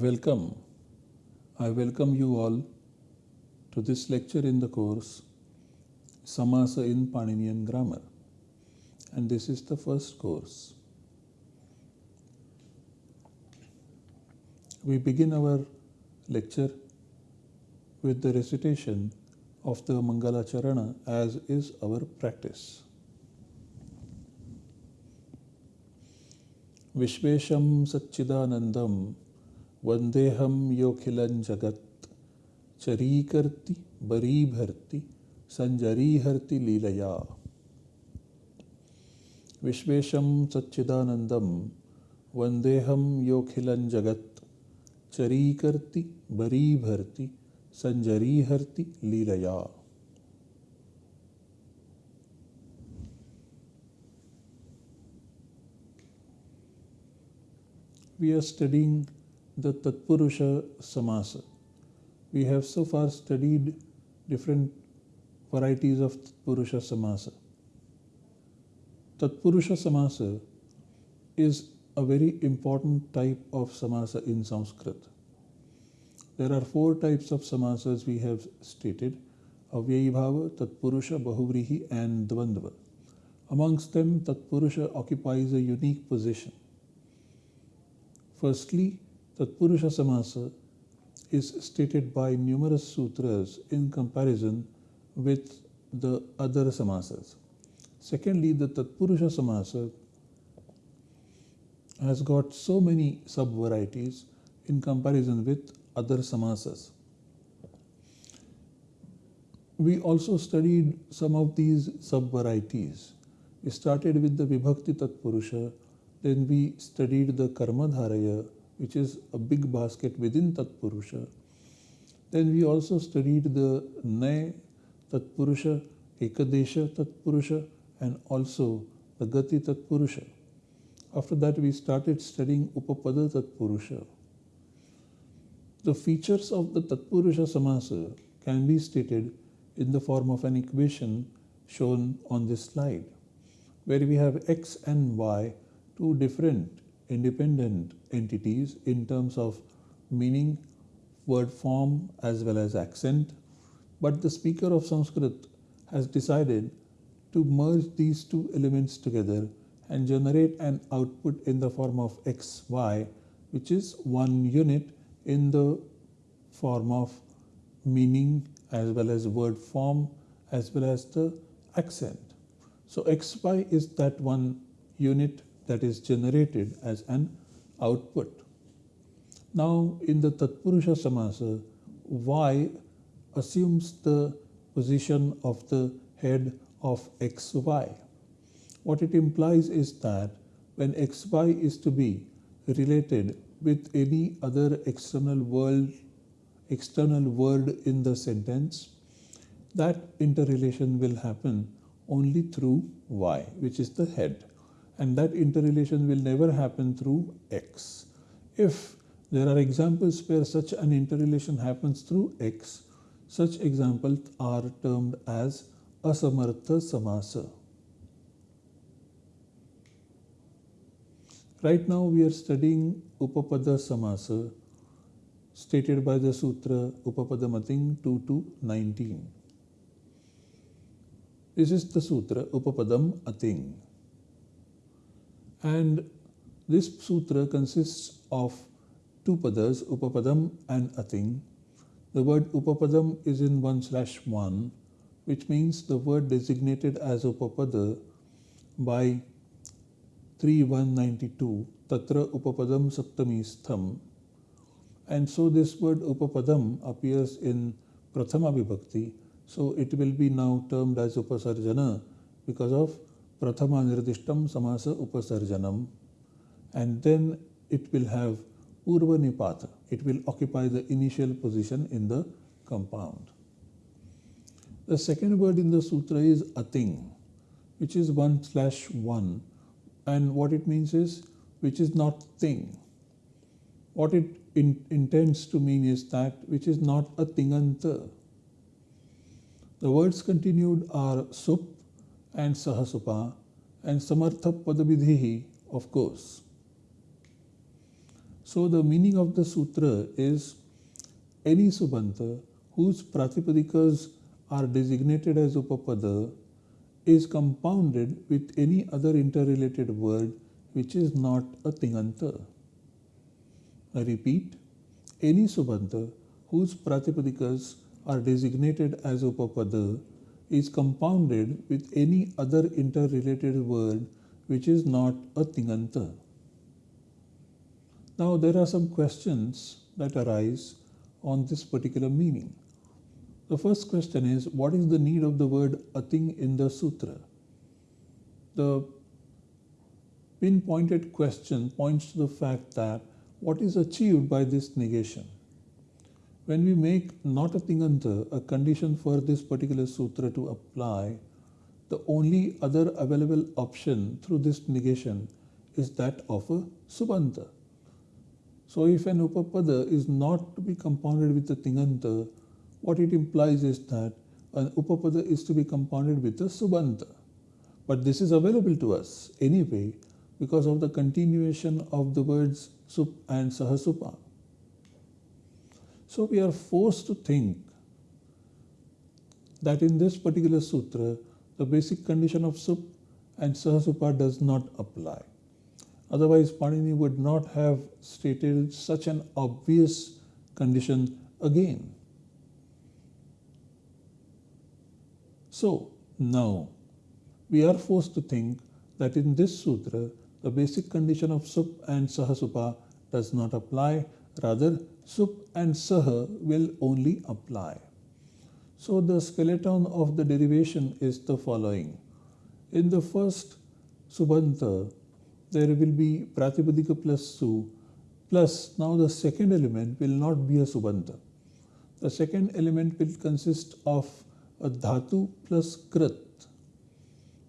Welcome. I welcome you all to this lecture in the course Samasa in Paninian Grammar. And this is the first course. We begin our lecture with the recitation of the Mangala Charana as is our practice. Vishvesham Satchidanandam वंदेहम योखिलं जगत चरीकर्ति बरीभर्ति संजरीहर्ति लीलया विश्वेशम सच्चिदानंदम वंदेहम योखिलं जगत चरीकर्ति बरीभर्ति संजरीहर्ति लीलया we are studying the Tatpurusha Samasa. We have so far studied different varieties of Tatpurusha Samasa. Tatpurusha Samasa is a very important type of Samasa in Sanskrit. There are four types of Samasas we have stated Avyayibhava, Tatpurusha, Bahuvrihi, and Dvandva. Amongst them, Tatpurusha occupies a unique position. Firstly, Tatpurusha Samasa is stated by numerous sutras in comparison with the other samasas. Secondly, the Tatpurusha Samasa has got so many sub varieties in comparison with other samasas. We also studied some of these sub varieties. We started with the Vibhakti Tatpurusha, then we studied the Karmadharaya, which is a big basket within Tatpurusha. Then we also studied the Nay Tatpurusha, Ekadesha Tatpurusha, and also the Gati Tatpurusha. After that, we started studying Upapada Tatpurusha. The features of the Tatpurusha Samasa can be stated in the form of an equation shown on this slide, where we have x and y, two different independent entities in terms of meaning, word form, as well as accent. But the speaker of Sanskrit has decided to merge these two elements together and generate an output in the form of xy, which is one unit in the form of meaning as well as word form as well as the accent. So xy is that one unit that is generated as an output. Now, in the Tatpurusha Samasa, Y assumes the position of the head of XY. What it implies is that when XY is to be related with any other external world, external word in the sentence, that interrelation will happen only through Y, which is the head and that interrelation will never happen through X. If there are examples where such an interrelation happens through X, such examples are termed as asamartha samasa. Right now we are studying Upapada Samasa stated by the Sutra Upapadamating 2 to 19. This is the Sutra Upapadam Ating. And this sutra consists of two padas, upapadam and ating. The word upapadam is in 1 slash 1, which means the word designated as upapada by 3192, tatra upapadam saptami stham. And so this word upapadam appears in prathama vibhakti, so it will be now termed as upasarjana because of prathama samasa upasarjanam and then it will have purva nipata. It will occupy the initial position in the compound. The second word in the sutra is ating, which is 1 slash 1 and what it means is which is not thing. What it in, intends to mean is that which is not a tinganta. The words continued are sup and Sahasupa and Samartha Padavidhihi, of course. So the meaning of the sutra is any subanta whose pratipadikas are designated as upapada is compounded with any other interrelated word which is not a tinganta. I repeat, any subanta whose pratipadikas are designated as upapada is compounded with any other interrelated word which is not a tinganta. Now there are some questions that arise on this particular meaning. The first question is what is the need of the word ating in the sutra? The pinpointed question points to the fact that what is achieved by this negation? When we make not a tinganta a condition for this particular sutra to apply, the only other available option through this negation is that of a subanta. So if an upapada is not to be compounded with a tinganta, what it implies is that an upapada is to be compounded with a subanta. But this is available to us anyway because of the continuation of the words sup and sahasupa. So we are forced to think that in this particular sutra, the basic condition of sup and sahasupa does not apply. Otherwise, Panini would not have stated such an obvious condition again. So, now we are forced to think that in this sutra, the basic condition of sup and sahasupa does not apply, rather sup and saha will only apply. So the skeleton of the derivation is the following. In the first subanta, there will be pratipadika plus su plus now the second element will not be a subanta. The second element will consist of a dhatu plus krit.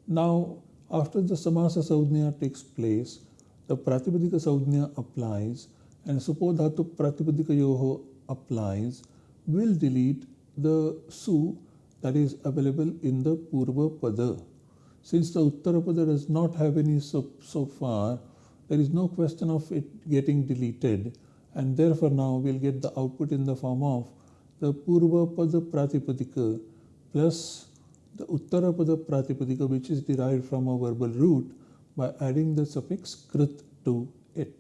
Now after the samasa saudhnya takes place, the pratipadika saudhnya applies and supodhatu pratipadikayoho applies, will delete the su that is available in the purva pada. Since the uttara pada does not have any so, so far, there is no question of it getting deleted and therefore now we'll get the output in the form of the purva pada pratipadika plus the uttara pada pratipadika which is derived from a verbal root by adding the suffix krit to it.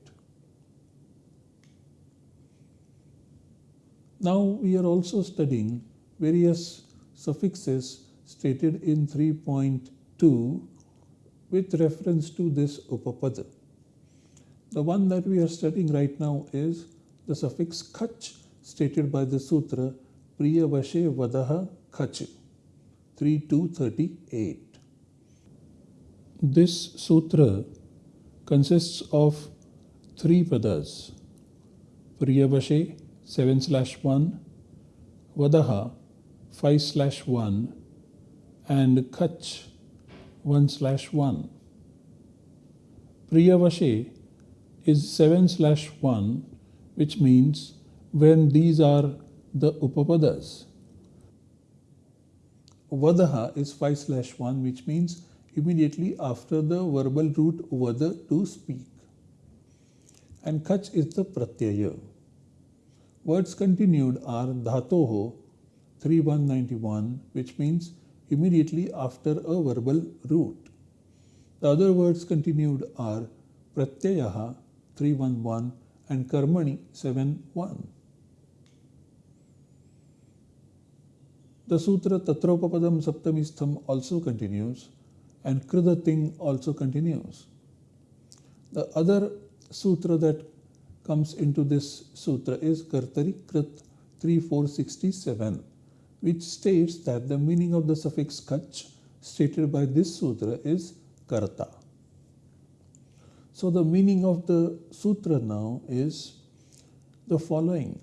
Now we are also studying various suffixes stated in 3.2 with reference to this upapada. The one that we are studying right now is the suffix kach stated by the sutra Priyavashe Vadaha Kach 3238. This sutra consists of three padas Priyavashe 7 slash 1, Vadaha 5 slash 1, and Kach 1 slash 1. Priyavashe is 7 slash 1, which means when these are the Upapadas. Vadaha is 5 slash 1, which means immediately after the verbal root Vada to speak. And Kach is the Pratyaya. Words continued are dhatoho 3191 which means immediately after a verbal root. The other words continued are pratyayaha 311 and karmani 71. The sutra Tatropapadam Saptamistham also continues and Kridating also continues. The other sutra that comes into this sutra is Kartari Krit 3467, which states that the meaning of the suffix kach stated by this sutra is karta. So the meaning of the sutra now is the following.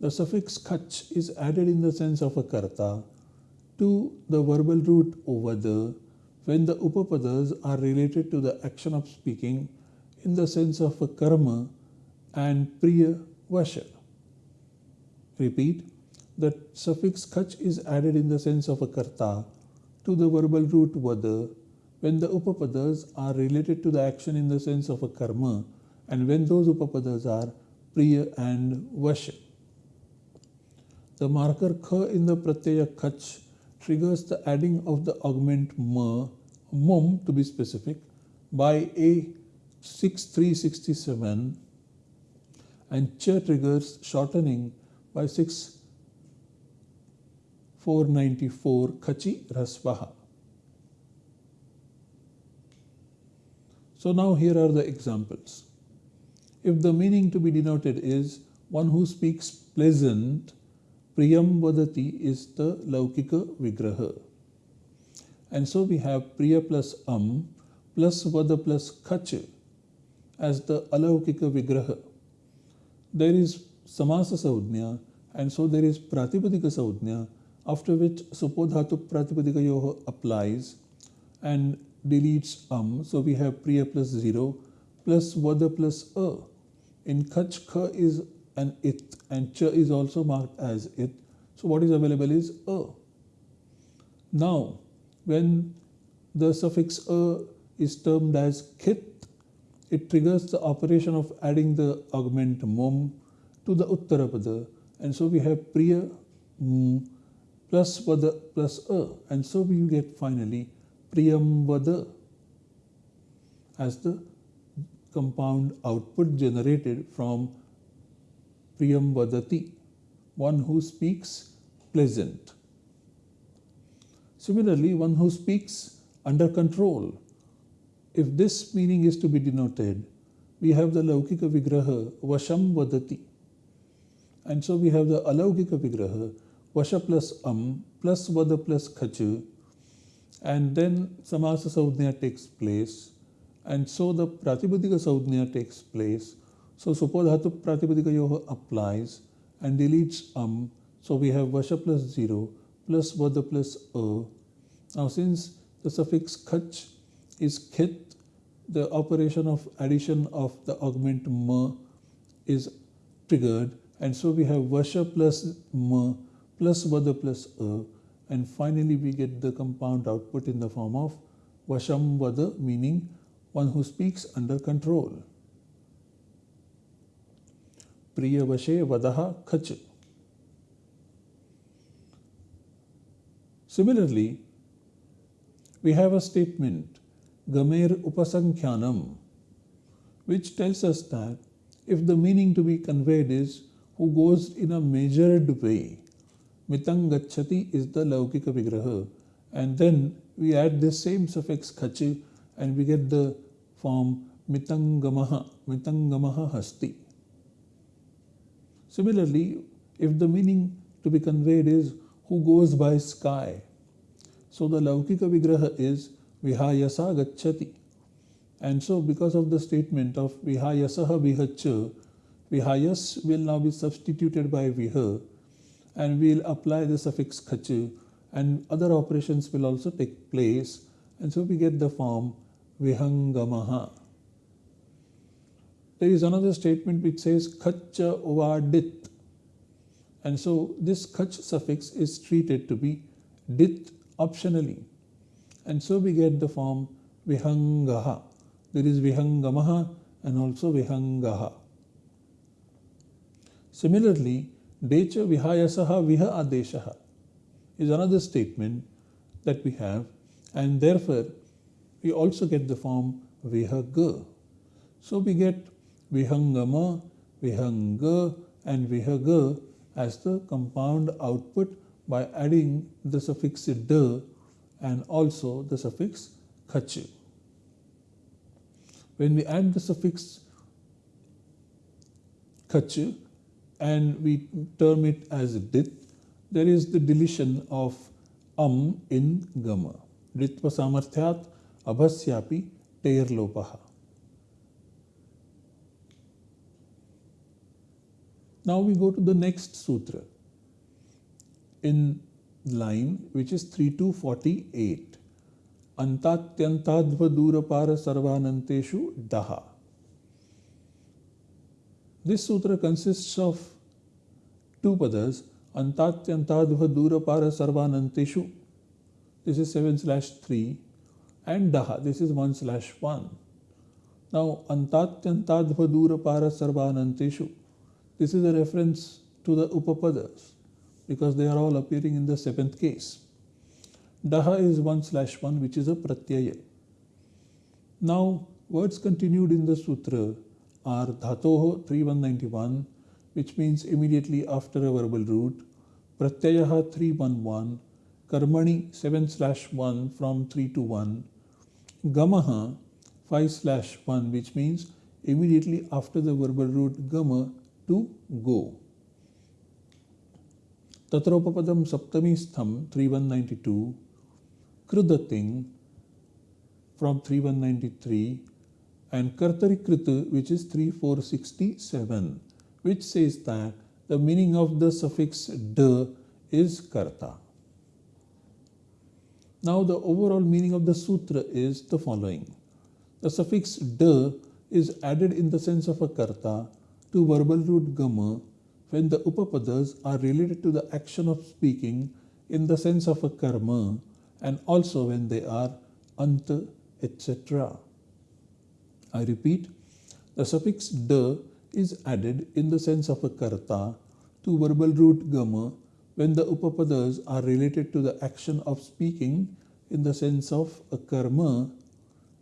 The suffix kach is added in the sense of a karta to the verbal root vada when the upapadas are related to the action of speaking in the sense of a karma and Priya Vasha. Repeat, the suffix kach is added in the sense of a karta to the verbal root vada when the upapadas are related to the action in the sense of a karma and when those upapadas are priya and vasha. The marker kha in the pratyaya kach triggers the adding of the augment ma, mum to be specific, by a 6367 and cha triggers shortening by 6494 khachi rasvaha. So now here are the examples. If the meaning to be denoted is one who speaks pleasant, Priyam Vadati is the Laukika Vigraha. And so we have Priya plus Am plus Vada plus Kach as the Alaukika Vigraha. There is Samasa Saudnya and so there is Pratipadika Saudnya after which Supodhatu Pratipadika Yoho applies and deletes Am. So we have Priya plus 0 plus Vada plus A. In Kach Kha is an it and cha is also marked as it. So what is available is a. Now, when the suffix a is termed as kit, it triggers the operation of adding the augment mom to the uttarapada. And so we have priya mm, plus vada plus a. And so we get finally priyam vada as the compound output generated from Priyam Vadati, one who speaks pleasant. Similarly, one who speaks under control. If this meaning is to be denoted, we have the Laukika Vigraha, Vasham Vadati. And so we have the Alaukika Vigraha, Vasha plus Am plus Vada plus Khachu. And then Samasa Saudhnya takes place. And so the Pratipadika Saudhnya takes place so Supodhatu Pratipadika Yoha applies and deletes am. So we have Vasha plus 0 plus Vada plus A. Now since the suffix khach is kith, the operation of addition of the augment ma is triggered and so we have vasha plus mu plus vada plus a and finally we get the compound output in the form of vasham vada meaning one who speaks under control. Priya vashe vadaha khach. Similarly, we have a statement Gamer Upasankhyanam, which tells us that if the meaning to be conveyed is who goes in a measured way, Mitang Gachati is the Laukika Vigraha, and then we add the same suffix Khachi and we get the form Mitangamaha, Mitangamaha Hasti. Similarly, if the meaning to be conveyed is who goes by sky, so the Laukika Vigraha is Vihayasa Gachati. And so because of the statement of Vihayasaha Vihacha, Vihayas will now be substituted by Viha and we'll apply the suffix Khacha and other operations will also take place and so we get the form Vihangamaha. There is another statement which says khacha ovadit. And so this khach suffix is treated to be dit optionally. And so we get the form vihangaha. There is vihangamaha and also vihangaha. Similarly, decha vihayasaha viha adeshaha is another statement that we have and therefore we also get the form vihaga. So we get Vihangama, Vihanga and Vihaga as the compound output by adding the suffix d and also the suffix khachi. When we add the suffix khachi and we term it as dit, there is the deletion of am in gama. Ritva samarthyat abhasyapi teirlopaha. Now we go to the next sutra in line which is 3248. Antatyantadva durapara sarvananteshu daha. This sutra consists of two padas. Antatyantadva durapara sarvananteshu. This is 7 slash 3 and daha. This is 1 slash 1. Now, antatyantadvadurapara sarvananteshu. This is a reference to the upapadas because they are all appearing in the seventh case. Daha is 1 slash 1 which is a pratyaya. Now, words continued in the sutra are dhatoho 3191 which means immediately after a verbal root, pratyayaha 311, karmani 7 slash 1 from 3 to 1, gamaha 5 slash 1 which means immediately after the verbal root gama to go. Tatropapadam saptami stham 3192, krudating from 3193 and kartarikritu which is 3467 which says that the meaning of the suffix d is karta. Now the overall meaning of the sutra is the following. The suffix d is added in the sense of a karta to verbal root gama when the upapadas are related to the action of speaking in the sense of a karma and also when they are anta, etc. I repeat, the suffix d is added in the sense of a karta to verbal root gama when the upapadas are related to the action of speaking in the sense of a karma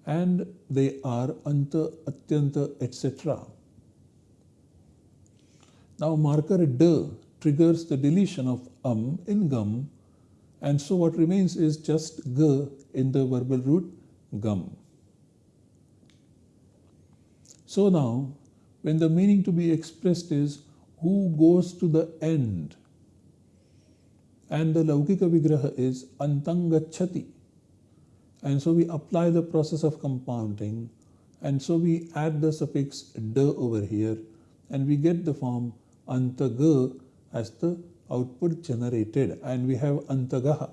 and they are anta, atyanta, etc. Now marker d triggers the deletion of am in gum and so what remains is just g in the verbal root gum. So now when the meaning to be expressed is who goes to the end and the Laukika Vigraha is Antangachati. And so we apply the process of compounding and so we add the suffix d over here and we get the form Antaga as the output generated and we have Antagaha.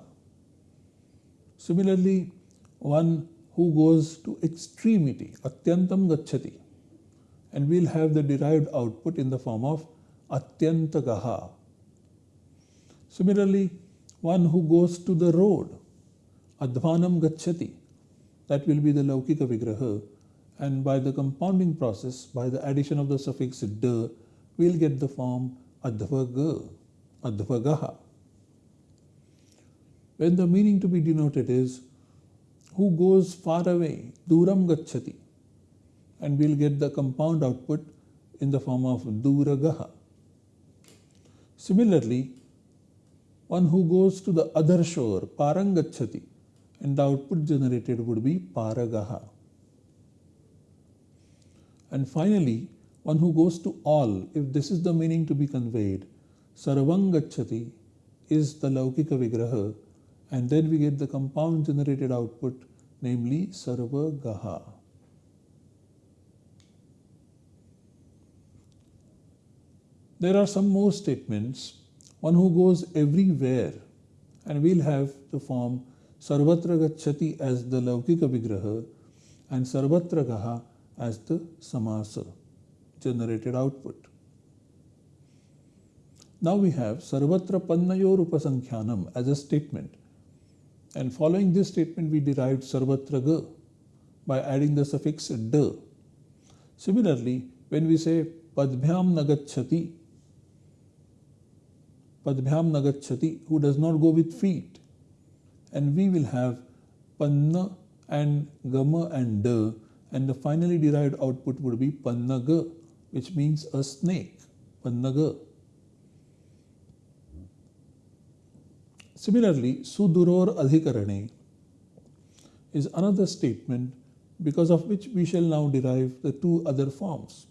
Similarly, one who goes to extremity, Atyantam Gachati, and we'll have the derived output in the form of atyantagaha. Similarly, one who goes to the road, advanam gachati, that will be the laukika vigraha, and by the compounding process, by the addition of the suffix d, we'll get the form advaga, advagaha. When the meaning to be denoted is who goes far away, duram gachati, and we'll get the compound output in the form of duragaha. Similarly, one who goes to the other shore, parangachati, and the output generated would be paragaha. And finally, one who goes to all, if this is the meaning to be conveyed, sarvangachati is the laukika vigraha, and then we get the compound generated output, namely sarvagaha. There are some more statements. One who goes everywhere, and we'll have the form Sarvatra Gachati as the Laukika Vigraha and Sarvatra Gaha as the Samasa generated output. Now we have Sarvatra Pannayor Upasankhyanam as a statement. And following this statement, we derived Sarvatra Ga by adding the suffix D. Similarly, when we say Padbhyam Nagachati, Padbhyam Nagachati, who does not go with feet. And we will have Panna and Gama and Da, and the finally derived output would be Panna Pannaga, which means a snake. Pannaga. Similarly, Suduror Adhikarane is another statement because of which we shall now derive the two other forms.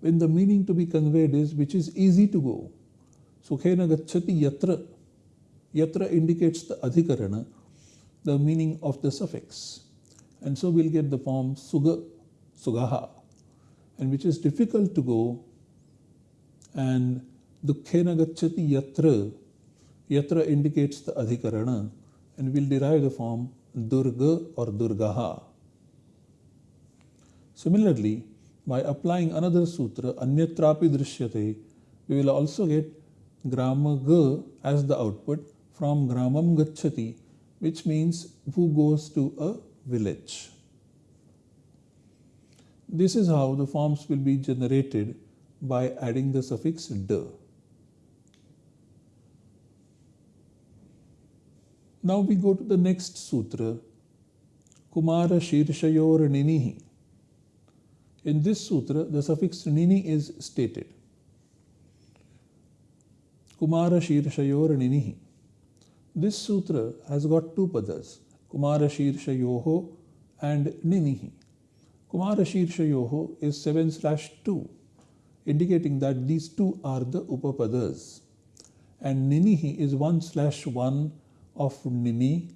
When the meaning to be conveyed is which is easy to go, Sukhena gachati yatra. Yatra indicates the adhikarana, the meaning of the suffix. And so we'll get the form suga, sugaha, and which is difficult to go. And dukkhena gachati yatra. Yatra indicates the adhikarana, and we'll derive the form durga or durgaha. Similarly, by applying another sutra, anyatrapi drishyate, we will also get gramaga as the output from gramam gachati which means who goes to a village. This is how the forms will be generated by adding the suffix d. Now we go to the next sutra, Kumara Shirshayor Ninihi. In this sutra, the suffix nini is stated. Kumara Shirshayor Ninihi. This sutra has got two padas, Kumara Shirshayoho and Ninihi. Kumara Shirshayoho is 7 slash 2, indicating that these two are the Upapadas. And Ninihi is 1 slash 1 of Nini,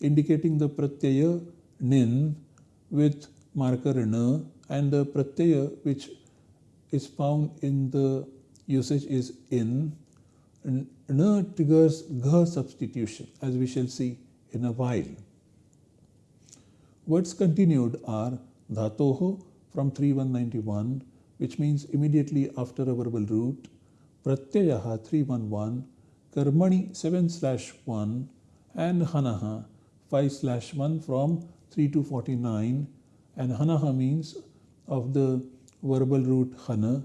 indicating the Pratyaya Nin with marker N and the Pratyaya which is found in the usage is in. N triggers Gha substitution as we shall see in a while. Words continued are Dhatoho from 3191 which means immediately after a verbal root, Pratyayaha 311, Karmani 7 slash 1 and Hanaha 5 slash 1 from 3 to 49 and Hanaha means of the verbal root Hana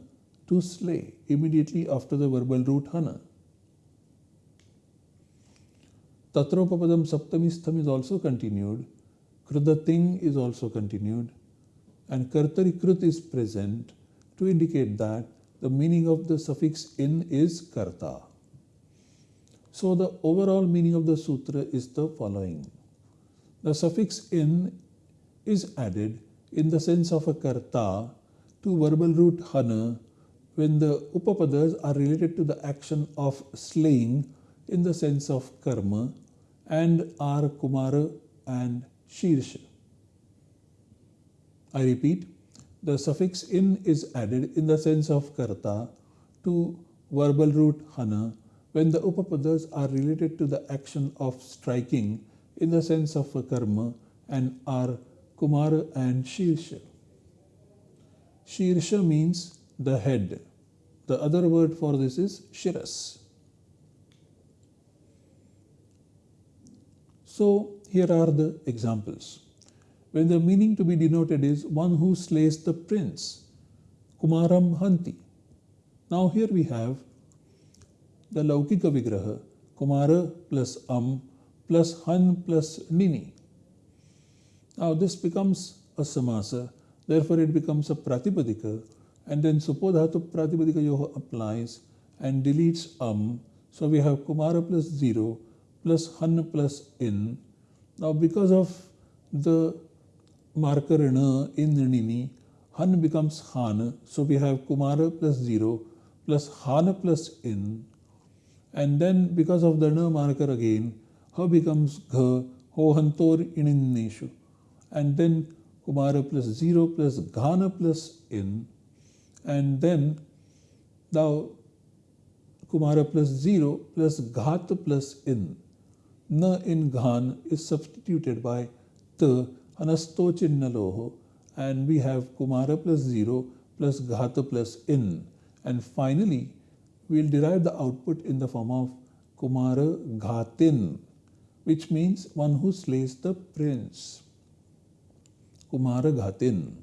to slay immediately after the verbal root Hana. Tatropapadam Saptamistham is also continued. Krudating is also continued. And Kartarikrut is present to indicate that the meaning of the suffix in is Karta. So the overall meaning of the sutra is the following. The suffix in is added in the sense of a karta to verbal root hana when the upapadas are related to the action of slaying in the sense of karma and are kumara and shirsha. I repeat, the suffix in is added in the sense of karta to verbal root hana when the upapadas are related to the action of striking in the sense of a karma and are kumara and shirsha. Shirsha means the head. The other word for this is shiras. So here are the examples. When the meaning to be denoted is one who slays the prince, Kumaram Hanti. Now here we have the Laukika Vigraha, Kumara plus Am plus Han plus Nini. Now this becomes a samasa, therefore it becomes a pratipadika and then supodhatu pratipadika yoha applies and deletes Am. So we have Kumara plus 0 plus Han plus In. Now because of the marker in Nini, Han becomes Han. So we have Kumara plus 0 plus Han plus In and then because of the na marker again, ha becomes gha, ho hantor ininneshu. And then kumara plus 0 plus ghana plus in. And then now kumara plus 0 plus ghat plus in. Na in ghan is substituted by ta anasto chinnaloho and we have kumara plus 0 plus ghata plus in. And finally, we'll derive the output in the form of Kumara Ghatin, which means one who slays the prince. Kumara Ghatin.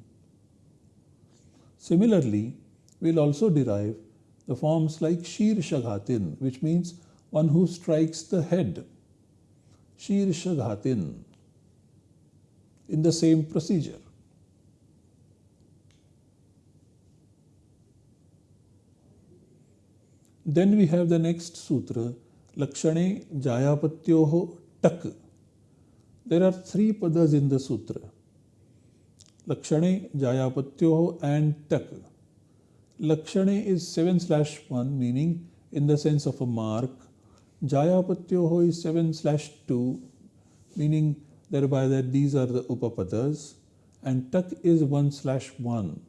Similarly, we'll also derive the forms like Shirsha Ghatin, which means one who strikes the head. Shirsha Ghatin. In the same procedure. Then we have the next sutra, Lakshane Jayapatyoho Tak. There are three padas in the sutra. Lakshane Jayapatyoho and Tak. Lakshane is 7 slash 1 meaning in the sense of a mark. Jayapatyoho is 7 slash 2 meaning thereby that these are the upapadas and tak is 1 slash 1.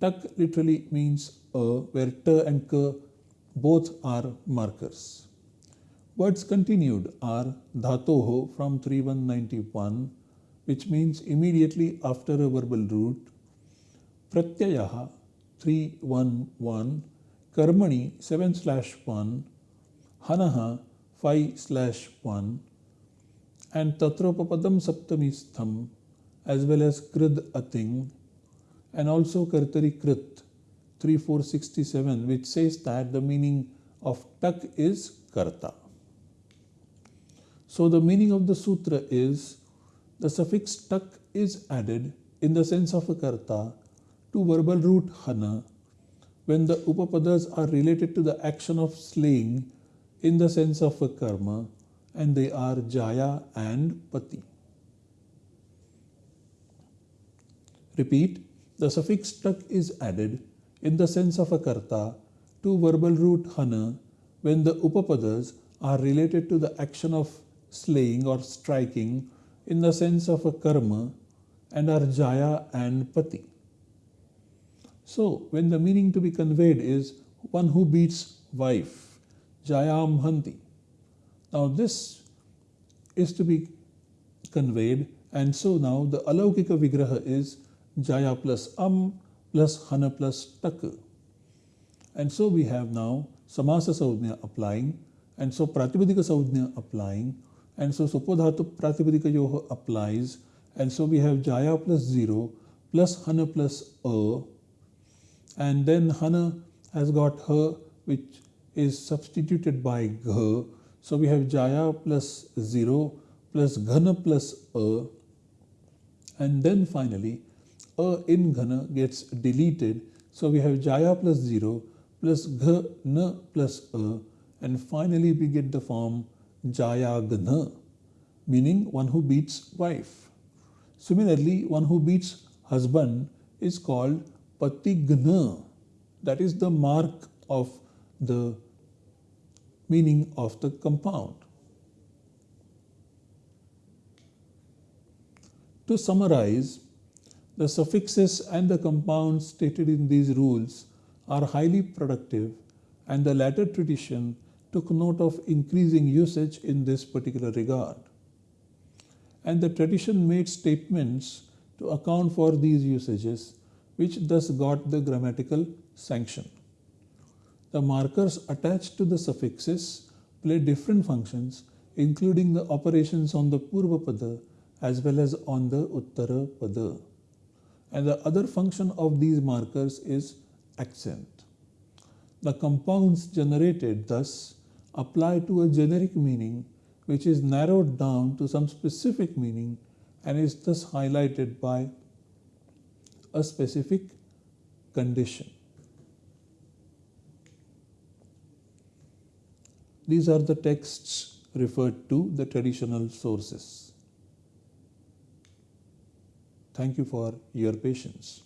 Tak literally means a where ta and ka both are markers. Words continued are dhatoho from 3191 which means immediately after a verbal root, pratyayaha 311, karmani 7 slash 1, hanaha 5 slash 1 and tatropapadam saptamistham as well as krid ating and also Kartari Krit 3467 which says that the meaning of tak is karta. So the meaning of the sutra is the suffix tak is added in the sense of a karta to verbal root hana when the upapadas are related to the action of slaying in the sense of a karma and they are jaya and pati. Repeat, the suffix tak is added in the sense of a karta to verbal root hana when the upapadas are related to the action of slaying or striking in the sense of a karma and are jaya and pati. So, when the meaning to be conveyed is one who beats wife, jayam hanti. Now, this is to be conveyed, and so now the alaukika vigraha is jaya plus am plus hana plus tak. And so we have now samasa saudhya applying, and so pratipadika saudhya applying, and so supodhatu pratipadika yoha applies, and so we have jaya plus 0 plus hana plus a, and then hana has got her which is substituted by gha. So we have jaya plus 0 plus ghana plus a, and then finally a in ghana gets deleted. So we have jaya plus 0 plus ghana plus a and finally we get the form jaya ghana meaning one who beats wife. Similarly, one who beats husband is called patigna. That is the mark of the meaning of the compound. To summarize, the suffixes and the compounds stated in these rules are highly productive and the latter tradition took note of increasing usage in this particular regard. And the tradition made statements to account for these usages which thus got the grammatical sanction. The markers attached to the suffixes play different functions including the operations on the Purva Pada as well as on the Uttara Pada and the other function of these markers is accent. The compounds generated thus apply to a generic meaning which is narrowed down to some specific meaning and is thus highlighted by a specific condition. These are the texts referred to the traditional sources. Thank you for your patience.